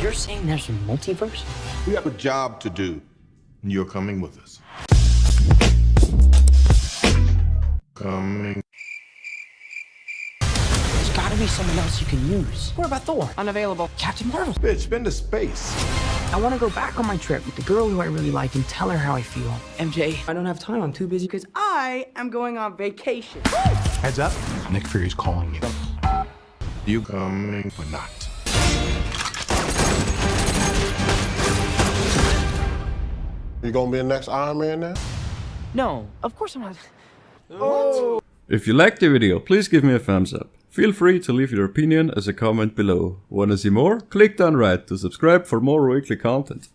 You're saying there's a multiverse? We have a job to do. and You're coming with us. Coming. There's gotta be someone else you can use. What about Thor? Unavailable. Captain Marvel. Bitch, been to space. I want to go back on my trip with the girl who I really like and tell her how I feel. MJ, I don't have time. I'm too busy because I am going on vacation. Heads up, Nick Fury's calling you. You coming or not? You gonna be the next Iron Man now? No, of course I'm not. If you liked the video, please give me a thumbs up. Feel free to leave your opinion as a comment below. Wanna see more? Click down right to subscribe for more weekly content.